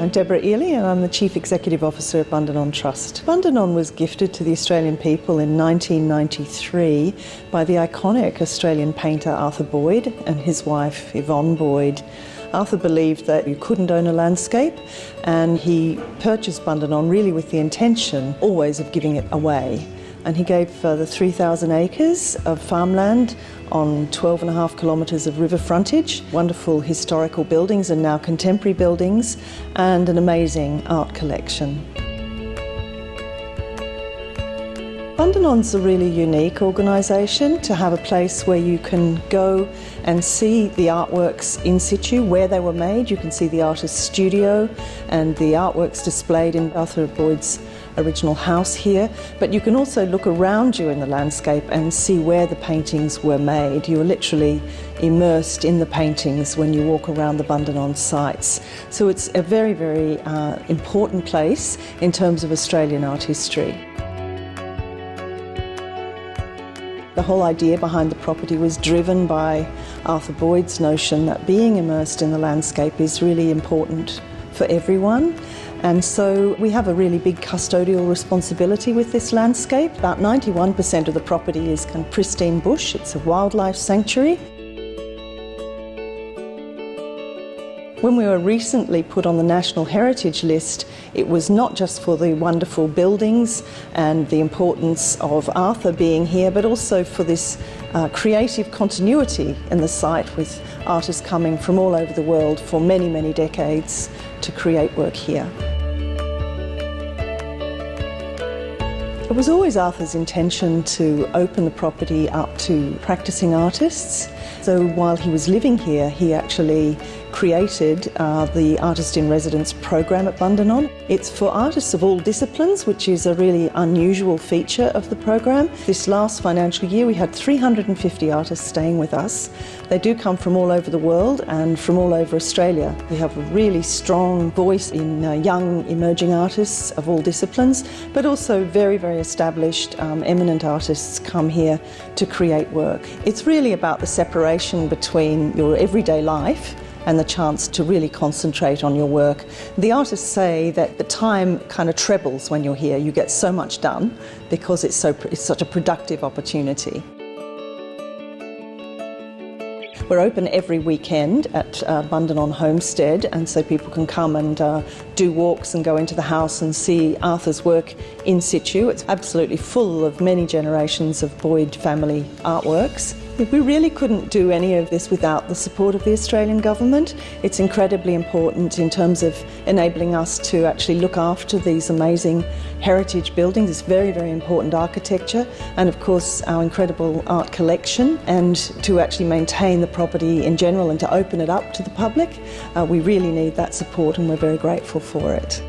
I'm Deborah Ely and I'm the Chief Executive Officer at Bundanon Trust. Bundanon was gifted to the Australian people in 1993 by the iconic Australian painter Arthur Boyd and his wife Yvonne Boyd. Arthur believed that you couldn't own a landscape and he purchased Bundanon really with the intention always of giving it away and he gave uh, further 3,000 acres of farmland on 12 and a half kilometres of river frontage, wonderful historical buildings and now contemporary buildings, and an amazing art collection. Bundanon's a really unique organisation to have a place where you can go and see the artworks in situ, where they were made. You can see the artist's studio and the artworks displayed in Arthur Boyd's original house here, but you can also look around you in the landscape and see where the paintings were made. You're literally immersed in the paintings when you walk around the Bundanon sites. So it's a very, very uh, important place in terms of Australian art history. The whole idea behind the property was driven by Arthur Boyd's notion that being immersed in the landscape is really important for everyone. And so we have a really big custodial responsibility with this landscape. About 91% of the property is kind of pristine bush. It's a wildlife sanctuary. When we were recently put on the National Heritage List, it was not just for the wonderful buildings and the importance of Arthur being here, but also for this uh, creative continuity in the site with artists coming from all over the world for many, many decades to create work here. It was always Arthur's intention to open the property up to practicing artists. So while he was living here, he actually created uh, the Artist in Residence program at Bundanon. It's for artists of all disciplines, which is a really unusual feature of the program. This last financial year, we had 350 artists staying with us. They do come from all over the world and from all over Australia. We have a really strong voice in uh, young emerging artists of all disciplines, but also very, very established, um, eminent artists come here to create work. It's really about the separation between your everyday life and the chance to really concentrate on your work. The artists say that the time kind of trebles when you're here. You get so much done because it's, so, it's such a productive opportunity. We're open every weekend at uh, Bundanon Homestead, and so people can come and uh, do walks and go into the house and see Arthur's work in situ. It's absolutely full of many generations of Boyd family artworks. We really couldn't do any of this without the support of the Australian government. It's incredibly important in terms of enabling us to actually look after these amazing heritage buildings. It's very, very important architecture and of course our incredible art collection and to actually maintain the property in general and to open it up to the public. Uh, we really need that support and we're very grateful for it.